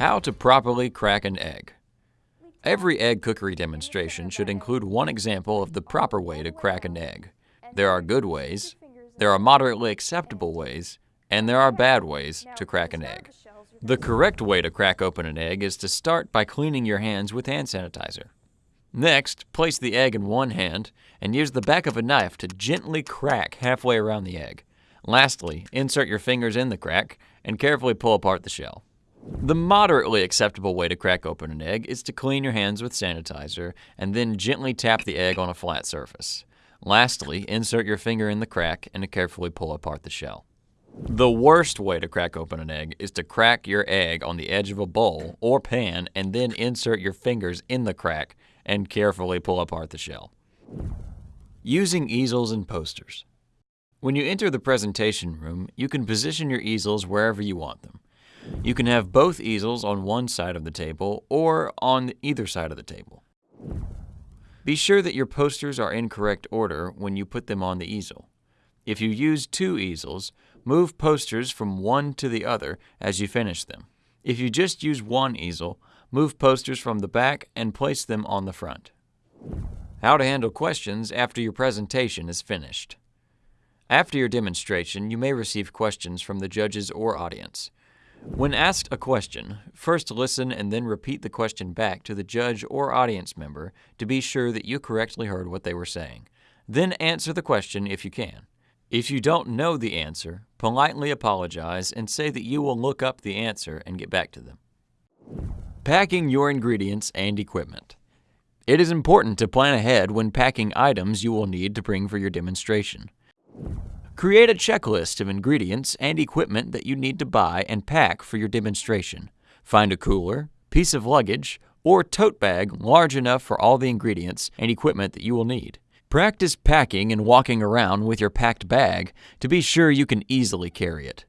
How to properly crack an egg. Every egg cookery demonstration should include one example of the proper way to crack an egg. There are good ways, there are moderately acceptable ways, and there are bad ways to crack an egg. The correct way to crack open an egg is to start by cleaning your hands with hand sanitizer. Next, place the egg in one hand and use the back of a knife to gently crack halfway around the egg. Lastly, insert your fingers in the crack and carefully pull apart the shell. The moderately acceptable way to crack open an egg is to clean your hands with sanitizer and then gently tap the egg on a flat surface. Lastly, insert your finger in the crack and carefully pull apart the shell. The worst way to crack open an egg is to crack your egg on the edge of a bowl or pan and then insert your fingers in the crack and carefully pull apart the shell. Using easels and posters. When you enter the presentation room, you can position your easels wherever you want them. You can have both easels on one side of the table or on either side of the table. Be sure that your posters are in correct order when you put them on the easel. If you use two easels, move posters from one to the other as you finish them. If you just use one easel, move posters from the back and place them on the front. How to handle questions after your presentation is finished. After your demonstration, you may receive questions from the judges or audience. When asked a question, first listen and then repeat the question back to the judge or audience member to be sure that you correctly heard what they were saying. Then answer the question if you can. If you don't know the answer, politely apologize and say that you will look up the answer and get back to them. Packing your ingredients and equipment. It is important to plan ahead when packing items you will need to bring for your demonstration. Create a checklist of ingredients and equipment that you need to buy and pack for your demonstration. Find a cooler, piece of luggage, or tote bag large enough for all the ingredients and equipment that you will need. Practice packing and walking around with your packed bag to be sure you can easily carry it.